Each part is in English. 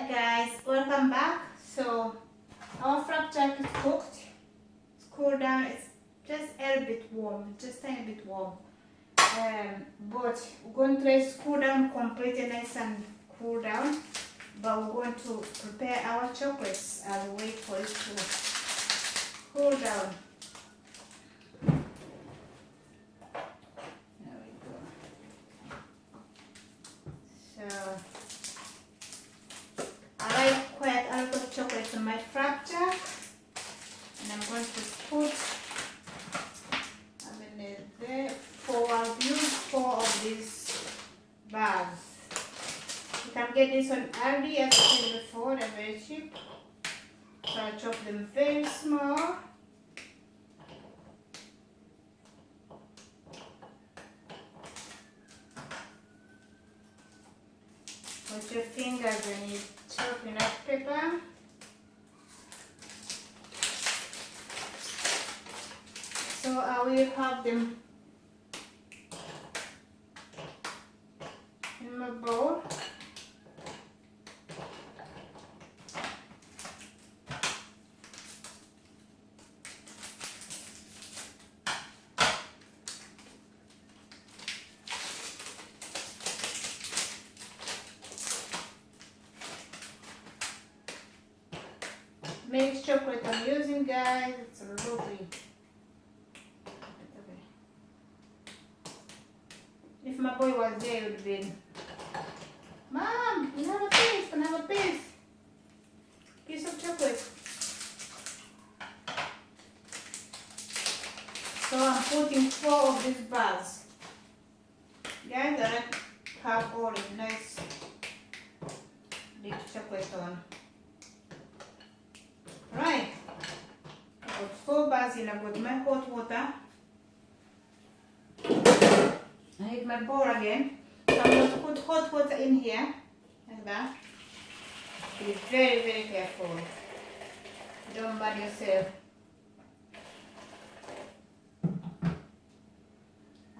Alright guys, welcome back. So our flapjack is cooked. It's cooled down. It's just a little bit warm, just a tiny bit warm. Um, but we're going to let it cool down completely nice and cool down. But we're going to prepare our chocolates and wait for it to cool down. There we go. So I like quite a lot of chocolate on my flapjack and I'm going to put I'm in there four I'll use four of these bags. You can get this on Aldi as I said before, they're very cheap. So I chop them very small. With your fingers when you chop enough pepper. So I will have them in my bowl. Mixed chocolate I'm using guys, it's a lovely. If my boy was there, it would have been, Mom, you have a piece, can I have a piece? Piece of chocolate. So I'm putting four of these bars. Guys, I have all the nice big chocolate on. Right. I in, I got my hot water. I need my bowl again. So I'm going to put hot water in here, like that. Be very, very careful. Don't burn yourself.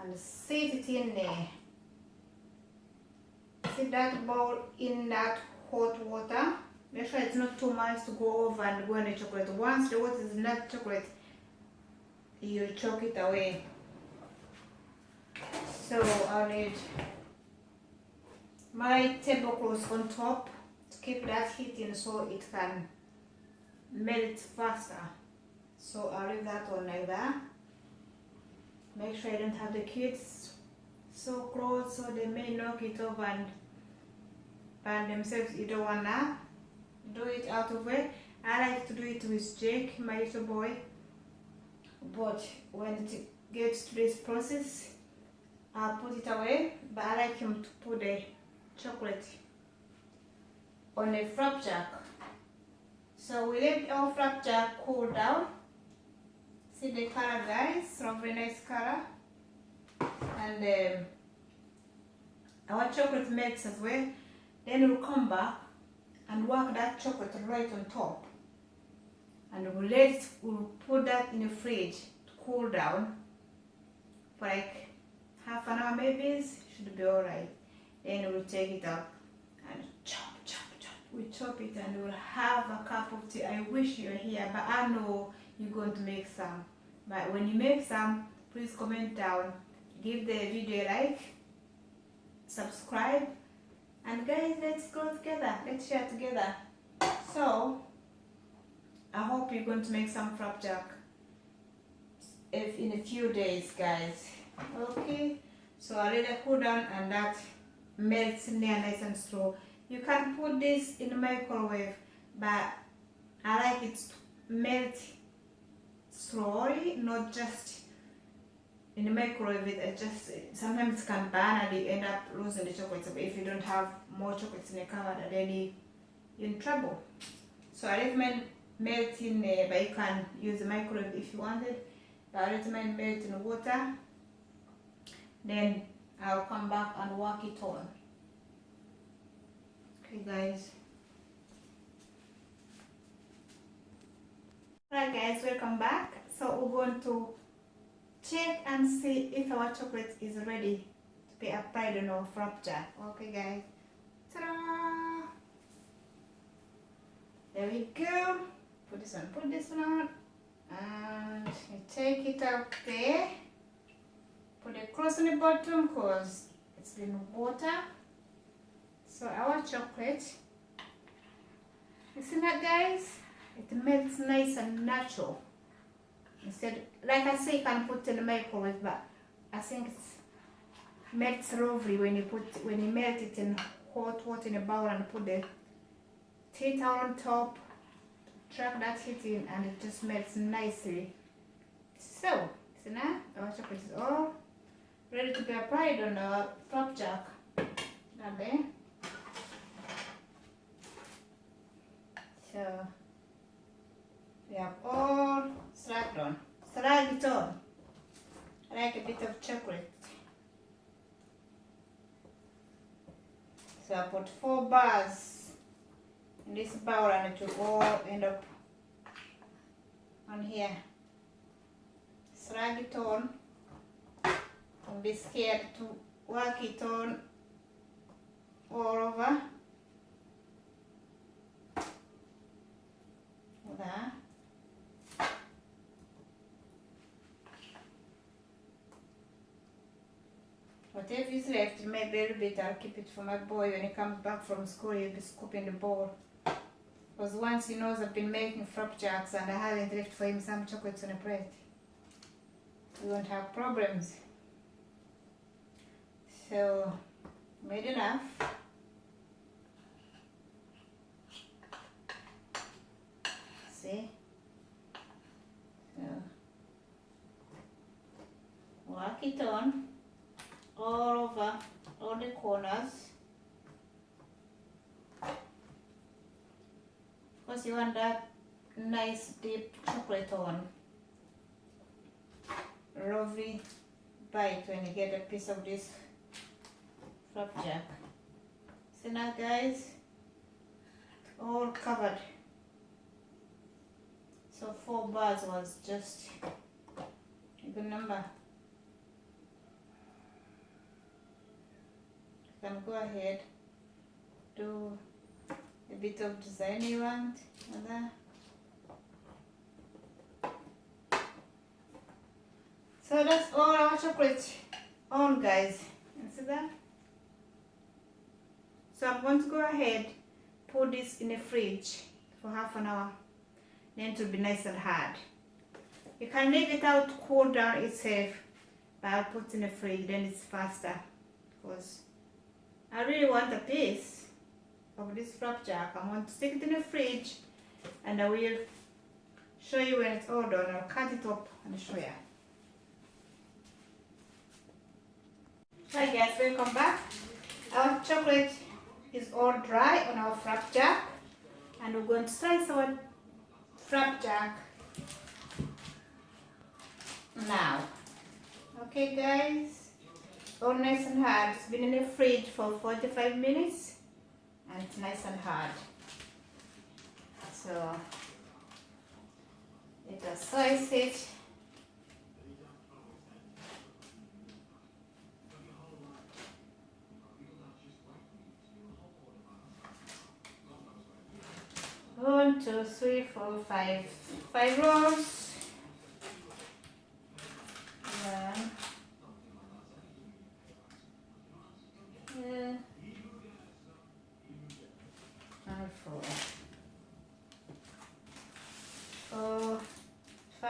And sit it in there. Sit that bowl in that hot water. Make sure it's not too much to go over and go in the chocolate. Once the water is not chocolate, you choke it away. So I'll need my tablecloth on top to keep that heating so it can melt faster. So I'll leave that on like that. Make sure I don't have the kids so close so they may knock it over and burn themselves. You don't wanna do it out of way. I like to do it with Jake, my little boy. But when it gets to this process, I'll put it away. But I like him to put the chocolate on a flapjack. So we let our flapjack cool down. See the color guys, some very nice color. And um, our chocolate melts as well. Then we'll come back and work that chocolate right on top. We'll let it, we'll put that in the fridge to cool down for like half an hour maybe, should be alright. Then we'll take it up and chop, chop, chop. We chop it and we'll have a cup of tea. I wish you're here, but I know you're going to make some. But when you make some, please comment down. Give the video a like, subscribe, and guys, let's go together. Let's share together. So, I hope you're going to make some flapjack if in a few days, guys. Okay. So I let it cool down and that melts in there nice and slow. You can put this in the microwave, but I like it to melt slowly, not just in the microwave. It just sometimes it can burn and you end up losing the chocolate. But if you don't have more chocolates in the cupboard, then you're in trouble. So I recommend melting, uh, but you can use the microwave if you wanted. But I recommend melting water. Then I'll come back and work it on. Okay, guys. Alright guys, welcome back. So we're going to check and see if our chocolate is ready to be applied on our flapjack. Okay guys. Ta-da! There we go. Put this one, put this one on. And you take it out there. Put it close on the bottom because it's in water. So our chocolate, you see that guys? It melts nice and natural. Instead, like I say, you can put in the microwave, but I think it melts lovely when you put when you melt it in hot water in a bowl and put the tea towel on top. Track that heat in and it just melts nicely. So, see now our chocolate is all ready to be applied on our flapjack. There. So we have all slapped on. Slide it on. Like a bit of chocolate. So I put four bars this bowl and it will all end up on here. Slide it on. Don't be scared to work it on all over. There. Whatever is left, maybe a little bit, I'll keep it for my boy when he comes back from school, he'll be scooping the bowl. Because once he knows I've been making flapjacks and I haven't left for him some chocolates on a plate, we won't have problems. So, made enough. See? So, work it on all over all the corners. Because you want that nice deep chocolate on. Lovely bite when you get a piece of this flapjack. See now guys, all covered. So four bars was just a good number. You can go ahead, do a bit of design you want, other. So that's all our chocolate on guys. You see that? So I'm going to go ahead, put this in the fridge for half an hour. Then it will be nice and hard. You can leave it out to cool down itself, but I'll put in the fridge, then it's faster. Because I really want a piece of this flapjack. I'm going to stick it in the fridge and I will show you when it's all done. I'll cut it up and show you. Hi guys, welcome back. Our chocolate is all dry on our flapjack and we're going to slice our flapjack now. Okay guys, all nice and hard. It's been in the fridge for 45 minutes and it's nice and hard. So let us slice it. One, two, three, four, five. Five rolls.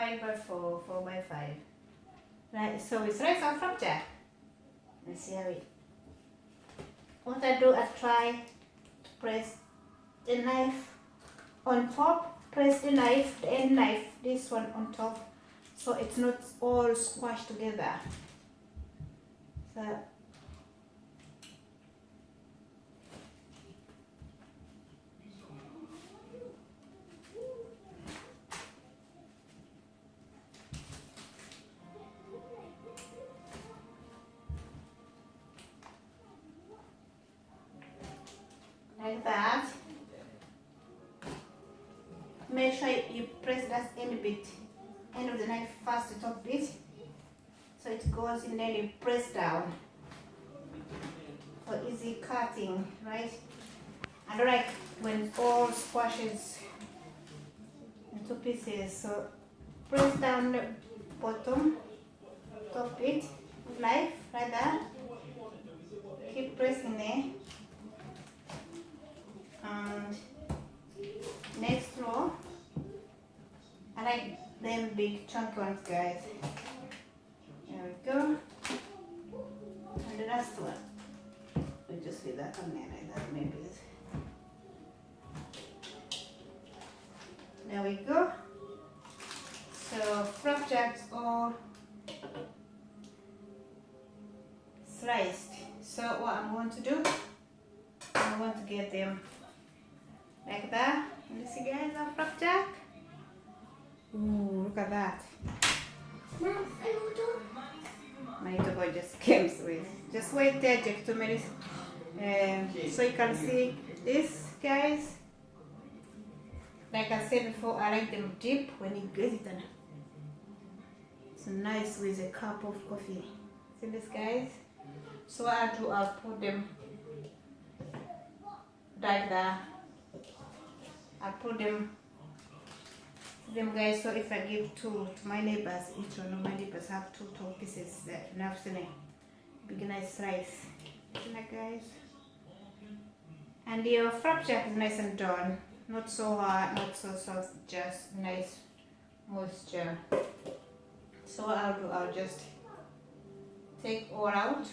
5 by 4, 4 by 5. Right, so it's right on from there. Let's see how it. What I do, I try to press the knife on top, press the knife, the end knife, this one on top, so it's not all squashed together. So that end bit, end of the knife first, top bit, so it goes in then you press down for easy cutting, right? And like when all squashes into pieces so press down the bottom top bit, knife like that keep pressing there. And next row like them big chunky ones guys. There we go. And the last one. We just leave that on there like that maybe. There we go. So flapjacks all sliced. So what I'm going to do I'm going to get them like that. You see guys our flapjack Ooh, look at that. My little boy just came with just wait there just two minutes. Um, so you can see this guys. Like I said before I like them deep when you get it it's nice with a cup of coffee. See this guys? So I do I'll put them like that. I put them them guys so if I give two to my neighbors each one of my neighbors have two two pieces to big nice rice. That guys? And your flapjack is nice and done. Not so hard not so soft just nice moisture. So what I'll do I'll just take all out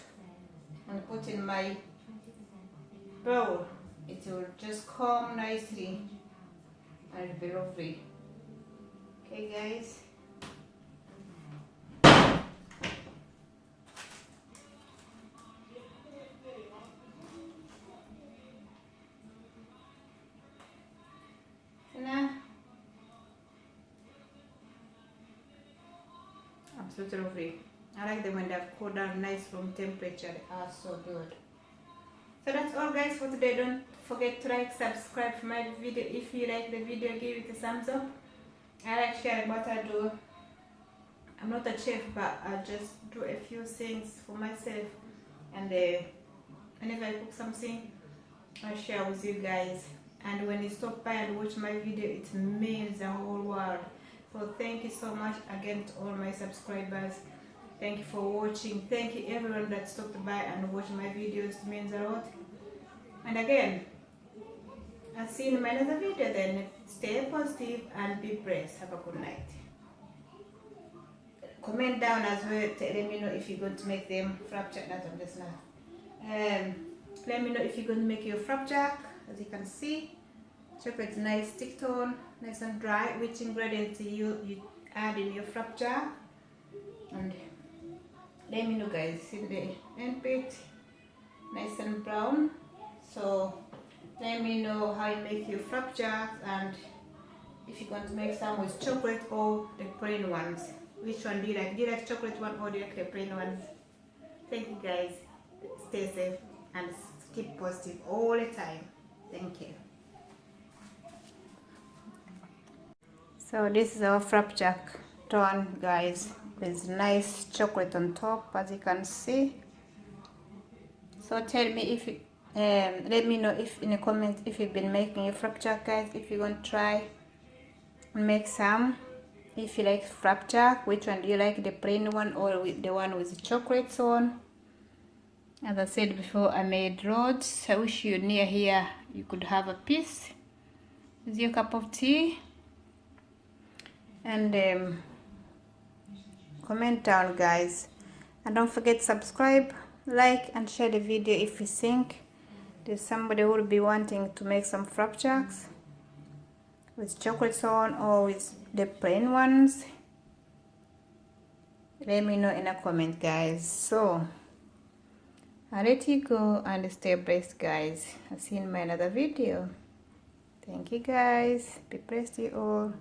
and put in my bowl. It will just come nicely and be lovely okay guys. Absolutely lovely I like them when they've cooled down nice room temperature. They are so good. So that's all guys for today. Don't forget to like subscribe for my video. If you like the video give it a thumbs up I like sharing what I do. I'm not a chef but I just do a few things for myself. And uh, whenever I cook something I share with you guys. And when you stop by and watch my video it means the whole world. So thank you so much again to all my subscribers. Thank you for watching. Thank you everyone that stopped by and watched my videos. It means a lot. And again I'll see you in my another video then stay positive and be blessed have a good night. Comment down as well let me know if you're going to make them flapjack. That I'm just now um, let me know if you're going to make your flapjack. As you can see chocolate nice stick tone nice and dry which ingredients you you add in your flapjack. And let me know guys. In the end bit. Nice and brown. So let me know how you make your flapjacks and if you're going to make some with chocolate or the plain ones. Which one do you like? Do you like chocolate one or do you like the plain ones? Thank you guys. Stay safe and keep positive all the time. Thank you. So this is our flapjack done guys. With nice chocolate on top as you can see. So tell me if you, um, let me know if in the comments if you've been making your flapjack guys if you want to try make some. If you like flapjack which one do you like the plain one or the one with the chocolates on? As i said before i made roads i wish you near here you could have a piece. With your cup of tea. And um, comment down guys. And don't forget subscribe like and share the video if you think there's somebody who will be wanting to make some flapjacks with chocolate on or with the plain ones? Let me know in a comment guys. So i let you go and stay blessed guys. I'll see you in my another video. Thank you guys. Be blessed you all